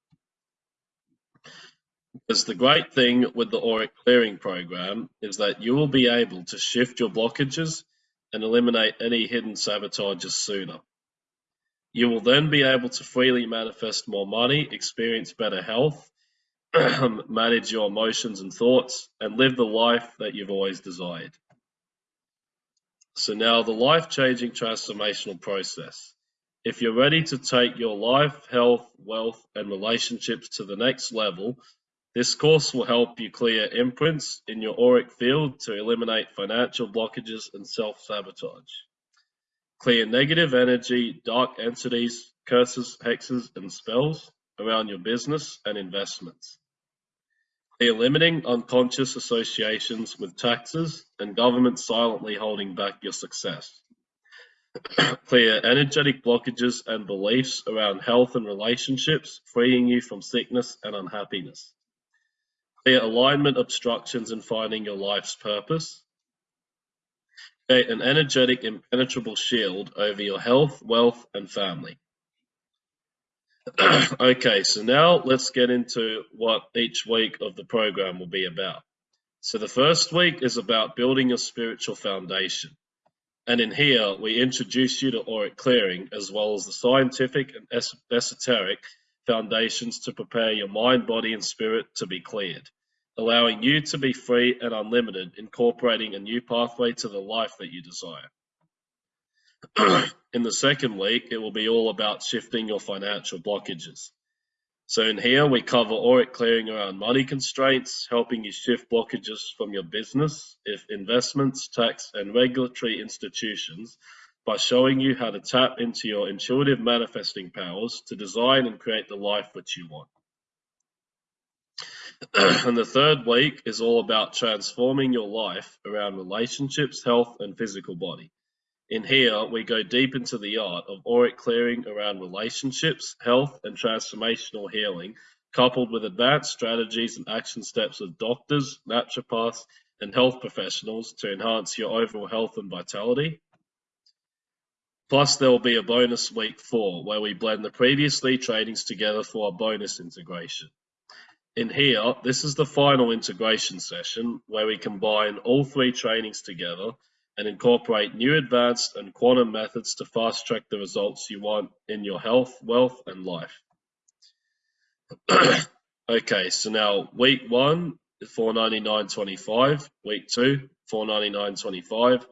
Speaker 1: Because the great thing with the auric clearing program is that you will be able to shift your blockages and eliminate any hidden sabotages sooner. You will then be able to freely manifest more money, experience better health, manage your emotions and thoughts, and live the life that you've always desired. So now the life-changing transformational process. If you're ready to take your life, health, wealth, and relationships to the next level, this course will help you clear imprints in your auric field to eliminate financial blockages and self-sabotage clear negative energy, dark entities, curses, hexes, and spells around your business and investments. Clear limiting unconscious associations with taxes and government silently holding back your success. Clear energetic blockages and beliefs around health and relationships, freeing you from sickness and unhappiness. Clear alignment obstructions in finding your life's purpose create an energetic, impenetrable shield over your health, wealth, and family. okay, so now let's get into what each week of the program will be about. So the first week is about building your spiritual foundation. And in here, we introduce you to auric clearing as well as the scientific and es esoteric foundations to prepare your mind, body, and spirit to be cleared, allowing you to be free and unlimited, incorporating a new pathway to the life that you desire. in the second week, it will be all about shifting your financial blockages. So in here, we cover auric clearing around money constraints, helping you shift blockages from your business, if investments, tax, and regulatory institutions by showing you how to tap into your intuitive manifesting powers to design and create the life which you want. and the third week is all about transforming your life around relationships, health, and physical body. In here, we go deep into the art of auric clearing around relationships, health, and transformational healing, coupled with advanced strategies and action steps of doctors, naturopaths, and health professionals to enhance your overall health and vitality. Plus, there will be a bonus week four where we blend the previously trainings together for a bonus integration. In here, this is the final integration session where we combine all three trainings together and incorporate new advanced and quantum methods to fast track the results you want in your health, wealth, and life. okay, so now week one, 499.25, week two, 499.25,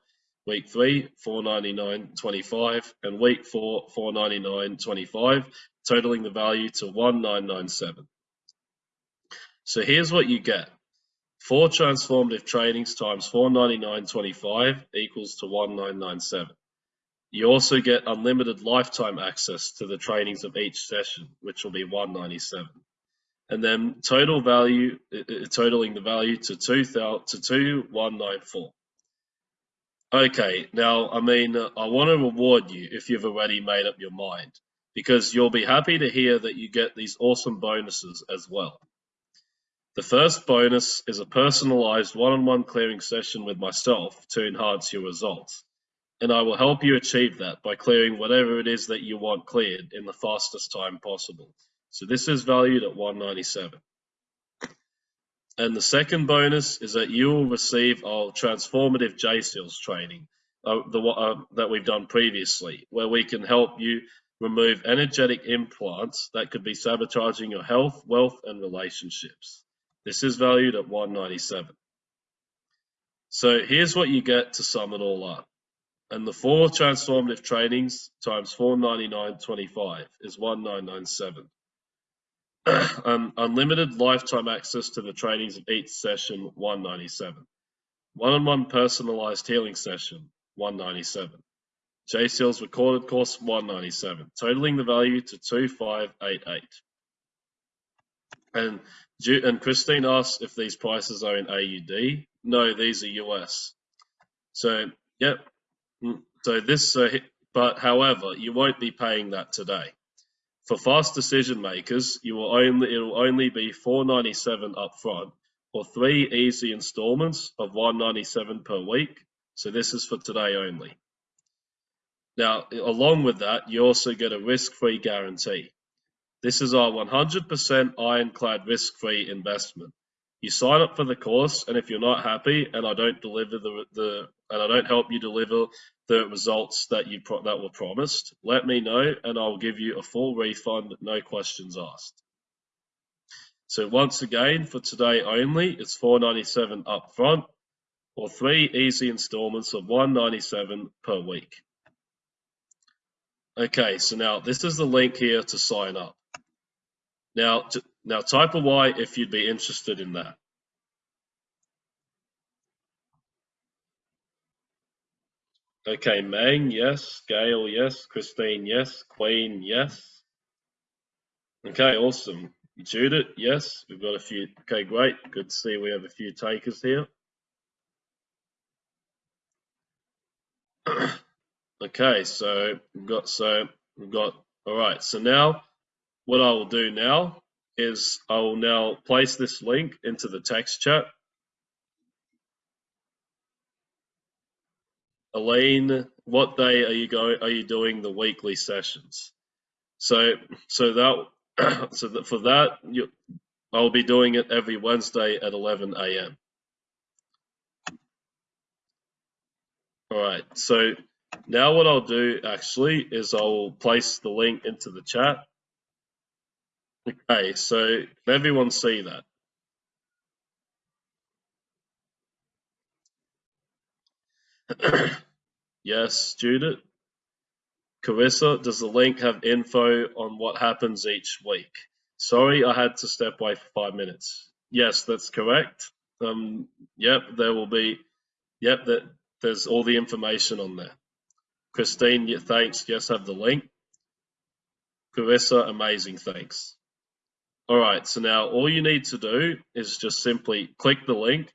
Speaker 1: week three, 499.25, and week four, 499.25, totaling the value to 1997. So here's what you get. Four transformative trainings times 499.25 equals to 1997. You also get unlimited lifetime access to the trainings of each session, which will be 197. And then total value, uh, uh, totaling the value to 2000 to 2194. Okay, now, I mean, I want to reward you if you've already made up your mind, because you'll be happy to hear that you get these awesome bonuses as well. The first bonus is a personalized one-on-one clearing session with myself to enhance your results. And I will help you achieve that by clearing whatever it is that you want cleared in the fastest time possible. So this is valued at 197. And the second bonus is that you will receive our transformative J-Seals training uh, the, uh, that we've done previously, where we can help you remove energetic implants that could be sabotaging your health, wealth, and relationships. This is valued at 197. So here's what you get to sum it all up. And the four transformative trainings times 499.25 is 1997. um, unlimited lifetime access to the trainings of each session, 197. One-on-one personalized healing session, 197. J-Seals recorded course, 197, totaling the value to 2588. And and Christine asks if these prices are in AUD. No, these are US. So, yep. Mm, so this, uh, but however, you won't be paying that today. For fast decision makers, you will only it will only be 497 upfront or three easy installments of 197 per week. So this is for today only. Now, along with that, you also get a risk-free guarantee. This is our 100% ironclad risk-free investment. You sign up for the course, and if you're not happy, and I don't deliver the, the and I don't help you deliver the results that you that were promised, let me know, and I'll give you a full refund, no questions asked. So once again, for today only, it's 497 up front, or three easy installments of 197 per week. Okay, so now this is the link here to sign up. Now, now type a Y if you'd be interested in that. Okay, Mang, yes. Gail, yes. Christine, yes. Queen, yes. Okay, awesome. Judith, yes. We've got a few. Okay, great. Good to see we have a few takers here. okay, so we've got so we've got all right. So now what I will do now is I will now place this link into the text chat. Elaine, what day are you going? Are you doing the weekly sessions? So, so that, so that for that, you, I'll be doing it every Wednesday at 11 a.m. All right. So now what I'll do actually is I'll place the link into the chat. Okay. So can everyone see that? yes, Judith. Carissa, does the link have info on what happens each week? Sorry, I had to step away for five minutes. Yes, that's correct. Um, yep, there will be. Yep, that there's all the information on there. Christine, thanks. Yes, have the link. Carissa, amazing, thanks. All right, so now all you need to do is just simply click the link,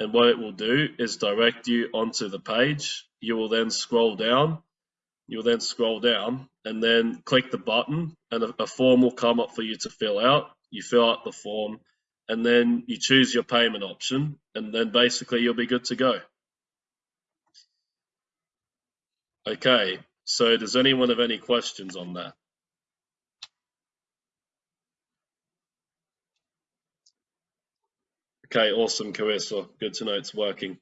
Speaker 1: and what it will do is direct you onto the page. You will then scroll down You'll then scroll down and then click the button and a, a form will come up for you to fill out. You fill out the form and then you choose your payment option and then basically you'll be good to go. Okay, so does anyone have any questions on that? Okay, awesome, Carissa. Good to know it's working.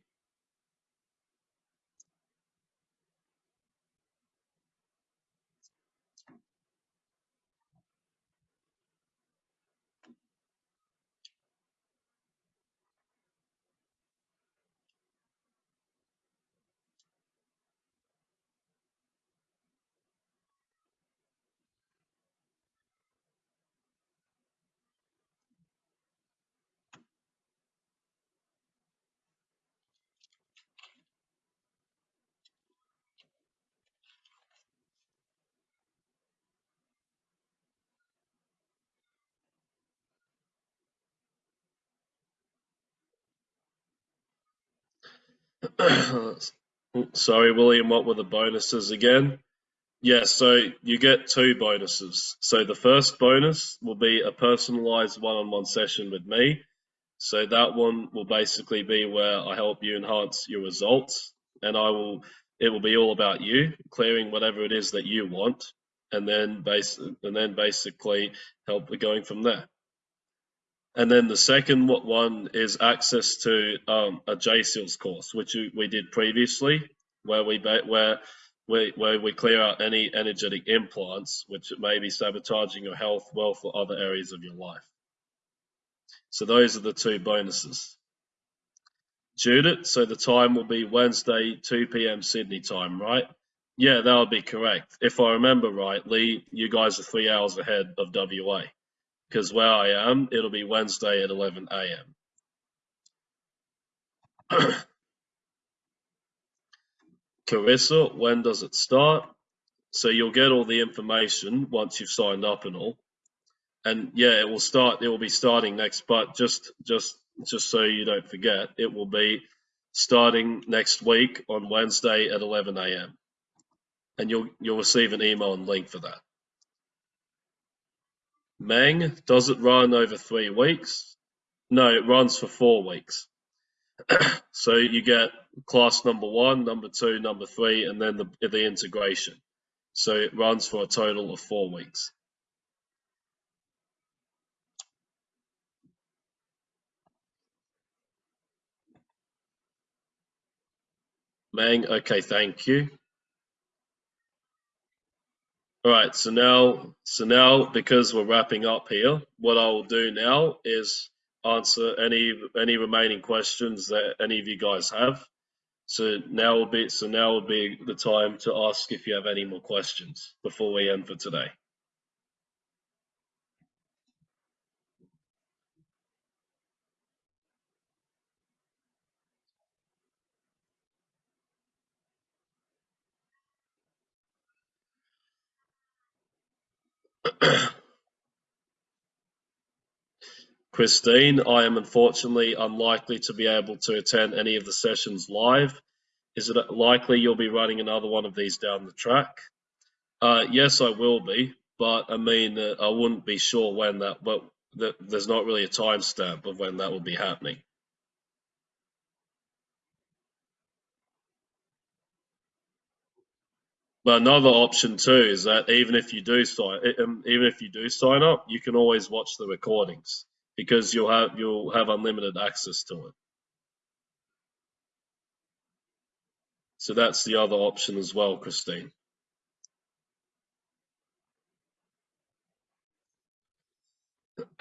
Speaker 1: Sorry, William, what were the bonuses again? Yeah, so you get two bonuses. So the first bonus will be a personalized one-on-one session with me. So that one will basically be where I help you enhance your results and I will it will be all about you clearing whatever it is that you want and then base and then basically help going from there. And then the second one is access to um, a JSeals course, which we did previously, where we where we where we clear out any energetic implants, which may be sabotaging your health, wealth, or other areas of your life. So those are the two bonuses. Judith, so the time will be Wednesday, 2 p.m. Sydney time, right? Yeah, that would be correct. If I remember rightly, you guys are three hours ahead of WA because where I am, it'll be Wednesday at 11 a.m. Carissa, when does it start? So you'll get all the information once you've signed up and all. And yeah, it will start, it will be starting next, but just, just, just so you don't forget, it will be starting next week on Wednesday at 11 a.m. And you'll, you'll receive an email and link for that. Meng, does it run over three weeks? No, it runs for four weeks. so you get class number one, number two, number three, and then the, the integration. So it runs for a total of four weeks. Meng, okay, thank you. All right, so now, so now because we're wrapping up here, what I will do now is answer any any remaining questions that any of you guys have. So now will be so now will be the time to ask if you have any more questions before we end for today. Christine, I am unfortunately unlikely to be able to attend any of the sessions live. Is it likely you'll be running another one of these down the track? Uh, yes, I will be, but I mean, uh, I wouldn't be sure when that, but there's not really a timestamp of when that will be happening. But another option too is that even if you do sign, um, even if you do sign up, you can always watch the recordings because you'll have you'll have unlimited access to it. So that's the other option as well, Christine.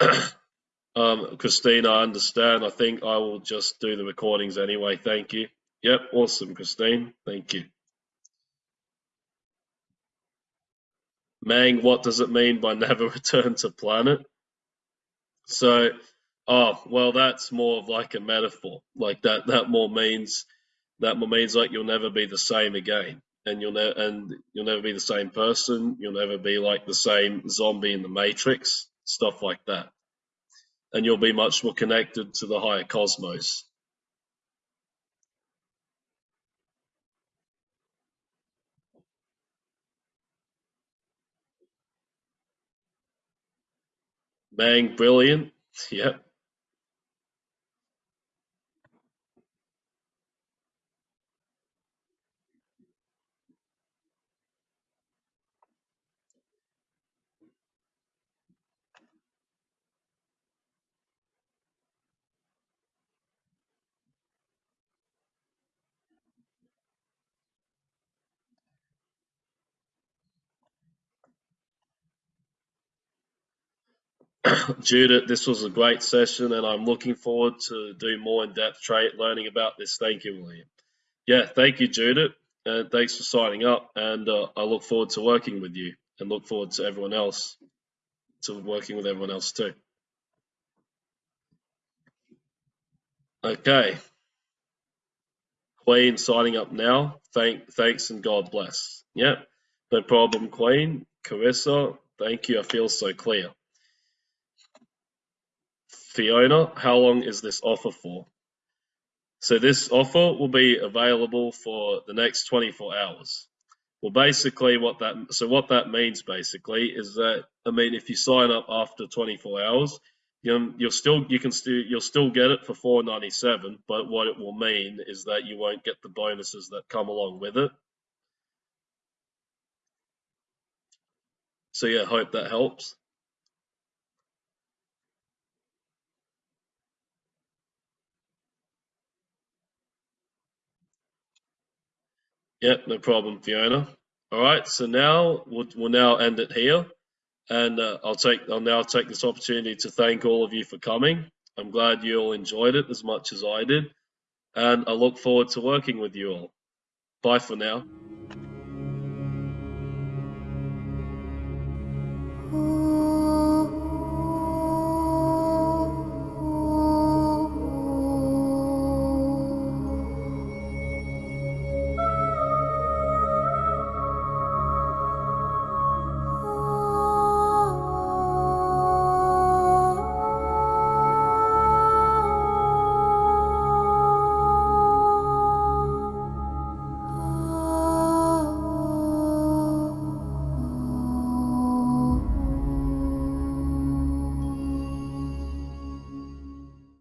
Speaker 1: um, Christine, I understand. I think I will just do the recordings anyway. Thank you. Yep, awesome, Christine. Thank you. Mang, what does it mean by never return to planet? So, oh, well, that's more of like a metaphor. Like that, that more means that more means like you'll never be the same again, and you'll never and you'll never be the same person. You'll never be like the same zombie in the Matrix, stuff like that, and you'll be much more connected to the higher cosmos. Mang, brilliant. Yep. Judith, this was a great session, and I'm looking forward to do more in-depth trade learning about this. Thank you, William. Yeah, thank you, Judith, and thanks for signing up. And uh, I look forward to working with you, and look forward to everyone else, to working with everyone else too. Okay, Queen signing up now. Thank, thanks, and God bless. Yeah, no problem, Queen. Carissa, thank you. I feel so clear. Fiona, how long is this offer for? So this offer will be available for the next 24 hours. Well, basically what that, so what that means basically is that, I mean, if you sign up after 24 hours, you you'll still, you can still, you'll still get it for 497, but what it will mean is that you won't get the bonuses that come along with it. So yeah, hope that helps. Yeah, no problem, Fiona. All right, so now we'll, we'll now end it here, and uh, I'll take I'll now take this opportunity to thank all of you for coming. I'm glad you all enjoyed it as much as I did, and I look forward to working with you all. Bye for now.